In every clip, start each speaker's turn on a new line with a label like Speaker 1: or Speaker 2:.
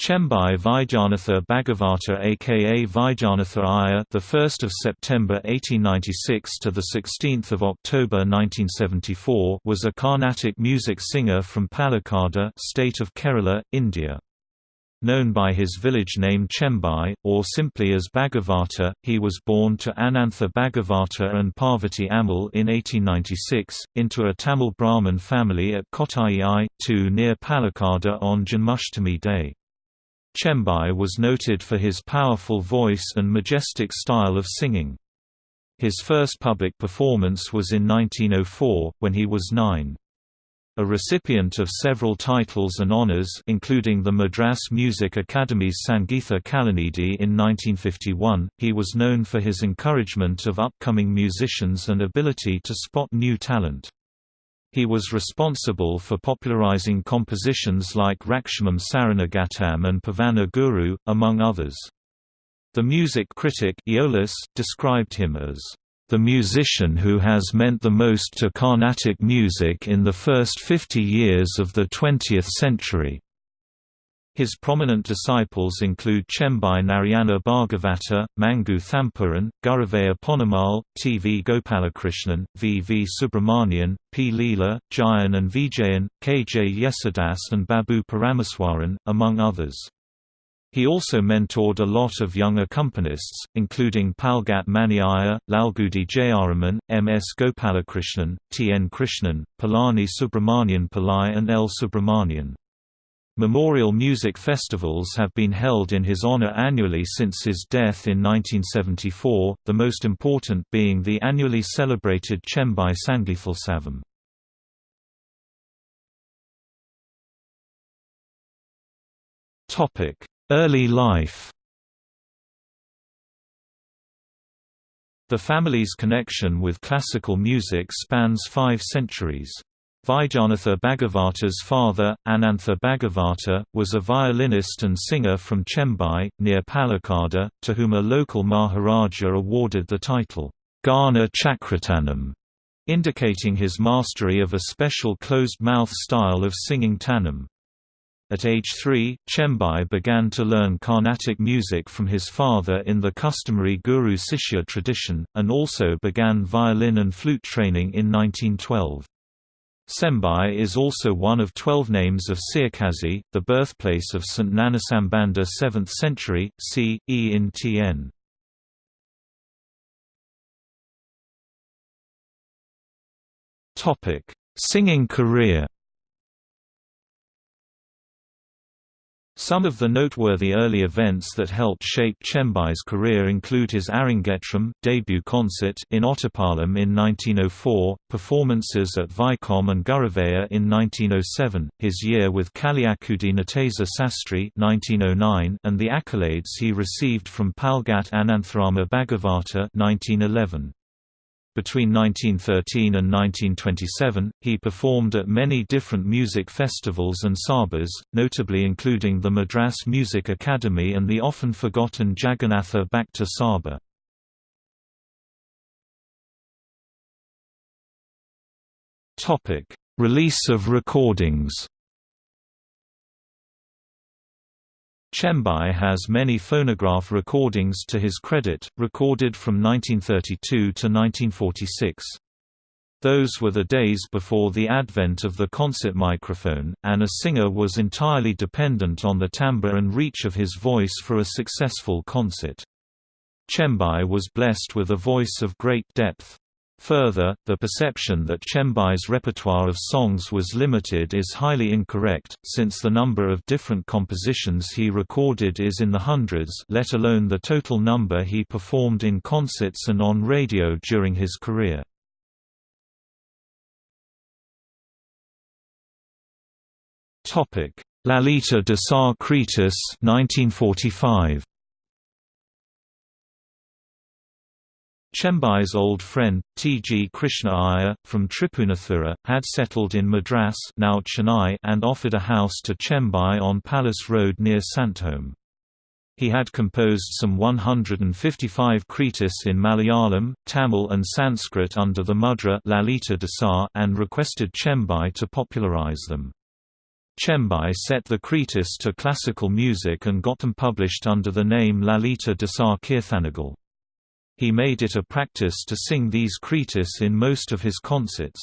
Speaker 1: Chembai Vaidyanatha Bhagavata aka Vaidyanatha Iyer the 1st of September 1896 to the 16th of October 1974 was a Carnatic music singer from Palakkad state of Kerala India Known by his village name Chembai, or simply as Bhagavata, he was born to Anantha Bhagavata and Parvati Amal in 1896, into a Tamil Brahmin family at Kottai I, 2 near Palakkad on Janmashtami Day. Chembai was noted for his powerful voice and majestic style of singing. His first public performance was in 1904, when he was nine. A recipient of several titles and honours including the Madras Music Academy's Sangeetha Kalanidhi in 1951, he was known for his encouragement of upcoming musicians and ability to spot new talent. He was responsible for popularizing compositions like Rakshamam Saranagatam and Pavana Guru, among others. The music critic Aeolus described him as the musician who has meant the most to Carnatic music in the first 50 years of the 20th century. His prominent disciples include Chembai Narayana Bhargavata, Mangu Thampuran, Guruvayur Ponnammal, T. V. Gopalakrishnan, V. V. Subramanian, P. Leela, Jayan and Vijayan, K. J. Yesudas and Babu Parameswaran, among others. He also mentored a lot of young accompanists, including Palghat Mani Iyer, Lalgudi Jayaraman, M. S. Gopalakrishnan, T. N. Krishnan, Palani Subramanian Pillai and L. Subramanian. Memorial music festivals have been held in his honor annually since his death in 1974, the most important being the annually celebrated Chembai Sangeethotsava. Early life The family's connection with classical music spans five centuries. Vaidyanatha Bhagavata's father, Anantha Bhagavata, was a violinist and singer from Chembai, near Palakkad, to whom a local Maharaja awarded the title, Gana Chakratanam, indicating his mastery of a special closed-mouth style of singing tanam. At age three, Chembai began to learn Carnatic music from his father in the customary guru-sishya tradition, and also began violin and flute training in 1912. Sembai is also one of twelve names of Sirkazhi, the birthplace of St. Gnanasambanda 7th century, c. e in Tn. Singing career Some of the noteworthy early events that helped shape Chembai's career include his Arangetram debut concert in Ottapalam in 1904, performances at Vaikom and Guruvaya in 1907, his year with Kaliakudi Natesa Sastry 1909, and the accolades he received from Palghat Anantharama Bhagavata 1911. Between 1913 and 1927, he performed at many different music festivals and sabhas, notably including the Madras Music Academy and the often forgotten Jagannatha Bhakta Sabha. Release of recordings Chembai has many phonograph recordings to his credit, recorded from 1932 to 1946. Those were the days before the advent of the concert microphone, and a singer was entirely dependent on the timbre and reach of his voice for a successful concert. Chembai was blessed with a voice of great depth. Further, the perception that Chembai's repertoire of songs was limited is highly incorrect, since the number of different compositions he recorded is in the hundreds let alone the total number he performed in concerts and on radio during his career. Lalita Dasar Kritis 1945. Chembai's old friend, T. G. Krishna Iyer, from Tripunithura, had settled in Madras now Chennai and offered a house to Chembai on Palace Road near Santhome. He had composed some 155 kritis in Malayalam, Tamil and Sanskrit under the mudra Lalita Dasar and requested Chembai to popularize them. Chembai set the kritis to classical music and got them published under the name Lalita Dasar Kirthanagal. He made it a practice to sing these kritis in most of his concerts.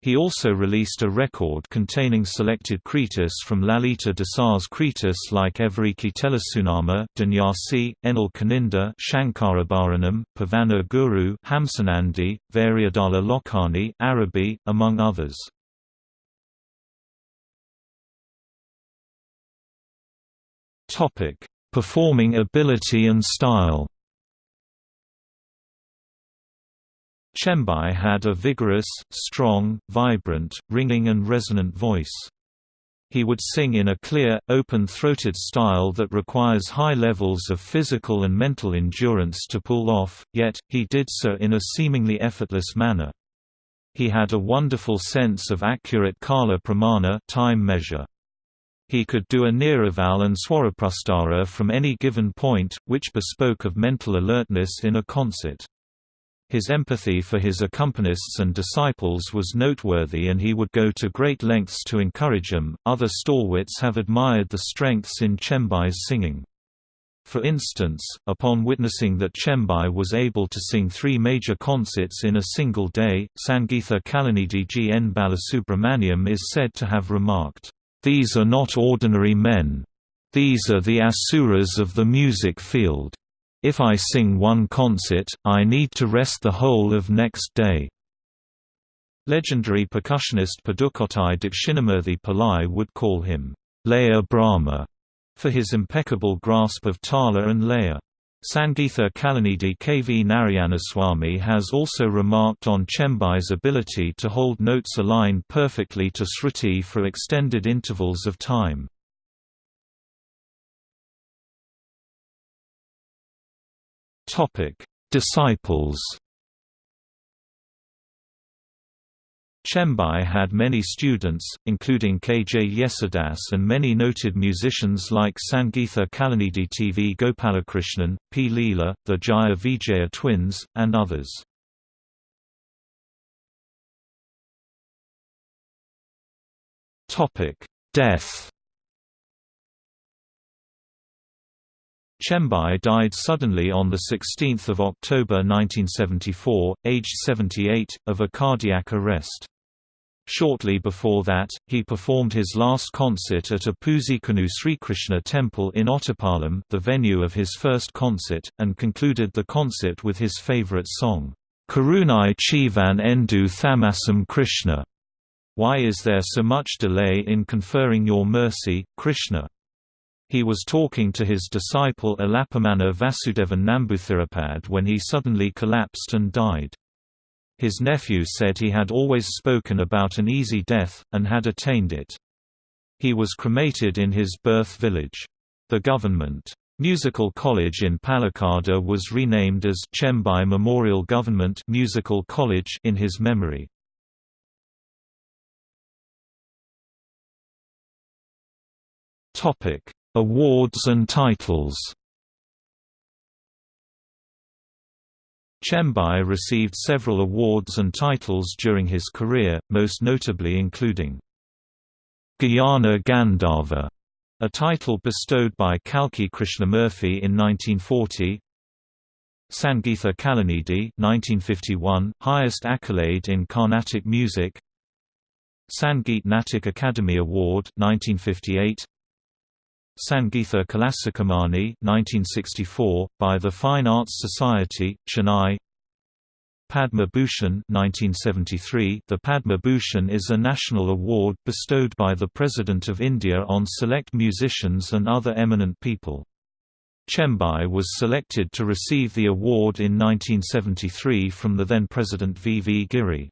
Speaker 1: He also released a record containing selected kritis from Lalita Dasar's kritis like Evariki Telesunama, Dhanyasi, Enal Kaninda, Shankarabharanam, Pavana Guru, Hamsanandi, Variadala Lokani, Arabi, among others. Performing ability and style. Chembai had a vigorous, strong, vibrant, ringing and resonant voice. He would sing in a clear, open-throated style that requires high levels of physical and mental endurance to pull off, yet, he did so in a seemingly effortless manner. He had a wonderful sense of accurate kala pramana time measure. He could do a niraval and Swaraprastara from any given point, which bespoke of mental alertness in a concert. His empathy for his accompanists and disciples was noteworthy and he would go to great lengths to encourage them. Other stalwarts have admired the strengths in Chembai's singing. For instance, upon witnessing that Chembai was able to sing three major concerts in a single day, Sangeetha Kalanidhi G. N. Balasubramaniam is said to have remarked, these are not ordinary men. These are the asuras of the music field. If I sing one concert, I need to rest the whole of next day. Legendary percussionist Pudukkottai Dakshinamurthy Pillai would call him, Laya Brahma, for his impeccable grasp of tala and laya. Sangeetha Kalanidhi K. V. Narayanaswamy has also remarked on Chembai's ability to hold notes aligned perfectly to Shruti for extended intervals of time. Disciples Chembai had many students, including K. J. Yesudas and many noted musicians like Sangeetha Kalanidhi TV Gopalakrishnan, P. Leela, the Jaya Vijaya twins, and others. Death Chembai died suddenly on 16 October 1974, aged 78, of a cardiac arrest. Shortly before that, he performed his last concert at a Puzhikonu Srikrishna temple in Ottapalam the venue of his first concert, and concluded the concert with his favorite song, Karunai Chivan Endu Thamasam Krishna. Why is there so much delay in conferring your mercy, Krishna? He was talking to his disciple Alapamana Vasudevan Namboothiripad when he suddenly collapsed and died. His nephew said he had always spoken about an easy death, and had attained it. He was cremated in his birth village. The government Musical College in Palakkad was renamed as Chembai Memorial Government Musical College in his memory. Topic: Awards and titles Chembai received several awards and titles during his career, most notably including Gayana Gandharva, a title bestowed by Kalki Krishnamurthy in 1940. Sangeetha Kalanidhi 1951, highest accolade in Carnatic music. Sangeet Natak Akademi Award 1958. Sangeetha Kalasikhamani 1964, by the Fine Arts Society, Chennai Padma Bhushan 1973 The Padma Bhushan is a national award bestowed by the President of India on select musicians and other eminent people. Chembai was selected to receive the award in 1973 from the then President V. V. Giri.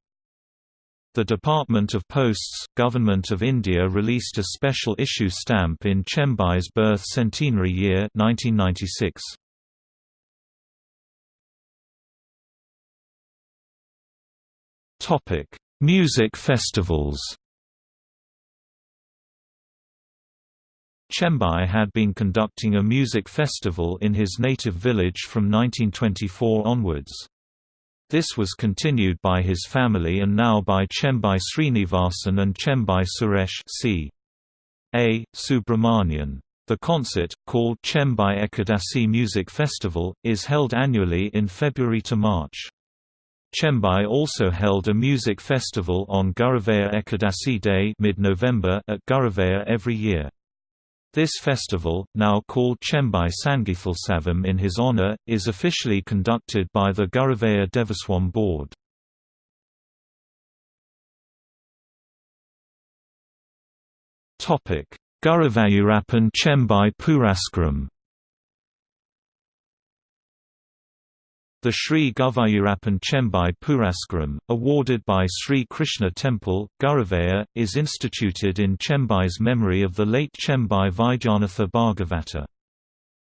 Speaker 1: The Department of Posts, Government of India released a special issue stamp in Chembai's birth centenary year 1996. Topic: Music festivals. Chembai had been conducting a music festival in his native village from 1924 onwards. This was continued by his family and now by Chembai Srinivasan and Chembai Suresh c. A. Subramanian. The concert, called Chembai Ekadasi Music Festival, is held annually in February to March. Chembai also held a music festival on Guruvaya Ekadasi Day mid-November at Guruvaya every year. This festival, now called Chembai Sangithalsavam in his honour, is officially conducted by the Guruvaya Devaswom Board. Guruvayurappan Chembai Puraskaram The Sri Guruvayurappan Chembai Puraskaram, awarded by Sri Krishna Temple, Guruvaya, is instituted in Chembai's memory of the late Chembai Vaidyanatha Bhagavata.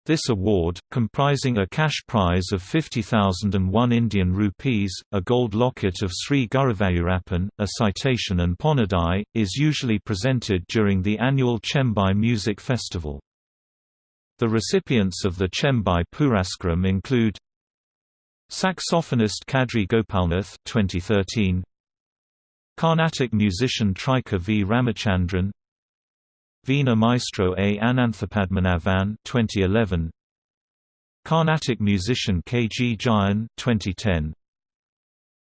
Speaker 1: This award, comprising a cash prize of 50,001 Indian rupees, a gold locket of Sri Guruvayurappan, a citation and ponadai, is usually presented during the annual Chembai Music Festival. The recipients of the Chembai Puraskaram include Saxophonist Kadri Gopalnath 2013 Carnatic musician Trika V. Ramachandran. Veena maestro A. Ananthapadmanabhan 2011 Carnatic musician K. G. Jayan 2010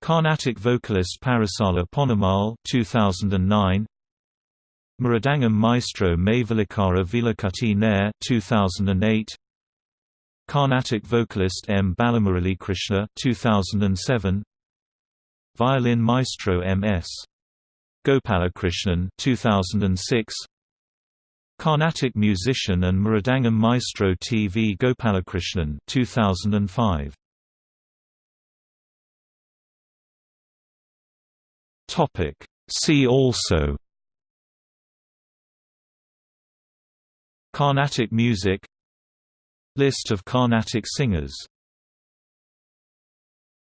Speaker 1: Carnatic vocalist Parasala Ponnammal 2009 Mridangam maestro Maivalikara Vilakati Nair 2008 Carnatic vocalist M. Balamurali Krishna 2007 Violin maestro M.S. Gopalakrishnan 2006 Carnatic musician and Mridangam maestro T. V. Gopalakrishnan 2005 Topic See also Carnatic music List of Carnatic singers